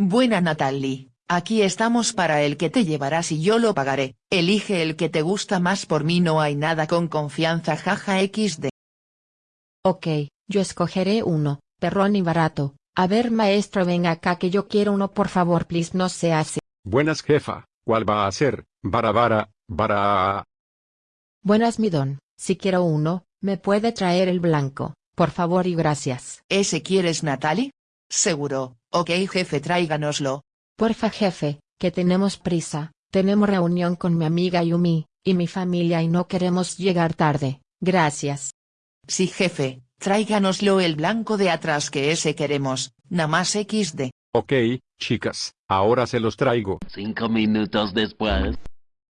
Buena Natalie, aquí estamos para el que te llevarás y yo lo pagaré, elige el que te gusta más por mí no hay nada con confianza jaja xd. Ok, yo escogeré uno, perrón y barato. A ver maestro venga acá que yo quiero uno por favor please no sea así. Buenas jefa, ¿cuál va a ser? Vara vara, vara. Buenas mi don, si quiero uno, me puede traer el blanco, por favor y gracias. ¿Ese quieres Natalie? Seguro, ok jefe tráiganoslo. Porfa jefe, que tenemos prisa, tenemos reunión con mi amiga Yumi, y mi familia y no queremos llegar tarde, gracias. Sí jefe, tráiganoslo el blanco de atrás que ese queremos, nada más xd. Ok, chicas, ahora se los traigo. Cinco minutos después.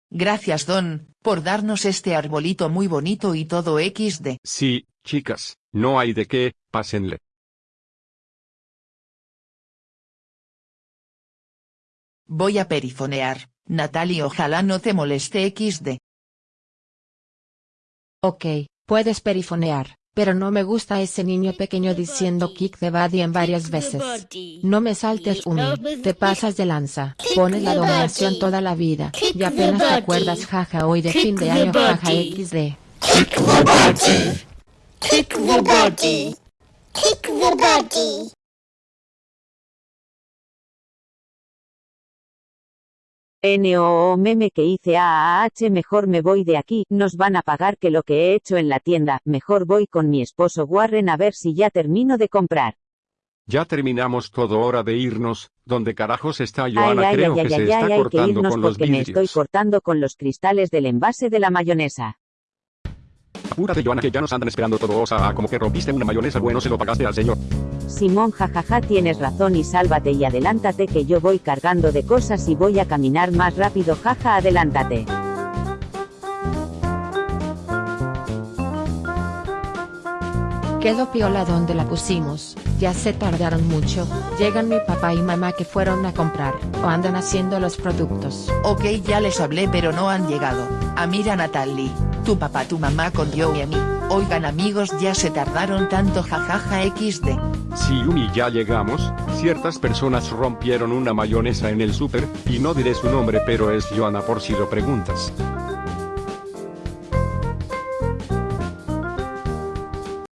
Gracias don, por darnos este arbolito muy bonito y todo xd. Sí, chicas, no hay de qué, pásenle. Voy a perifonear, Natalie ojalá no te moleste xd. Ok, puedes perifonear, pero no me gusta ese niño pequeño diciendo kick the body en varias veces. No me saltes Umi, te pasas de lanza, pones la dominación toda la vida, y apenas te acuerdas jaja hoy de fin de año jaja xd. Kick the body. Kick the body. Kick the body. NOO meme que hice AAH mejor me voy de aquí, nos van a pagar que lo que he hecho en la tienda, mejor voy con mi esposo Warren a ver si ya termino de comprar. Ya terminamos todo hora de irnos, ¿dónde carajos está Joana? ay, Creo ay, que ay, se ay, está que cortando irnos con los porque me estoy vidrios. cortando con los cristales del envase de la mayonesa. Apúrate Joana que ya nos andan esperando todos a como que rompiste una mayonesa bueno se lo pagaste al señor. Simón jajaja tienes razón y sálvate y adelántate que yo voy cargando de cosas y voy a caminar más rápido jaja adelántate. Quedó piola donde la pusimos, ya se tardaron mucho, llegan mi papá y mamá que fueron a comprar, o andan haciendo los productos. Ok ya les hablé pero no han llegado, a mira Natalie, tu papá tu mamá con yo y a mí, oigan amigos ya se tardaron tanto jajaja xd. Si Yumi ya llegamos, ciertas personas rompieron una mayonesa en el súper, y no diré su nombre pero es Joana por si lo preguntas.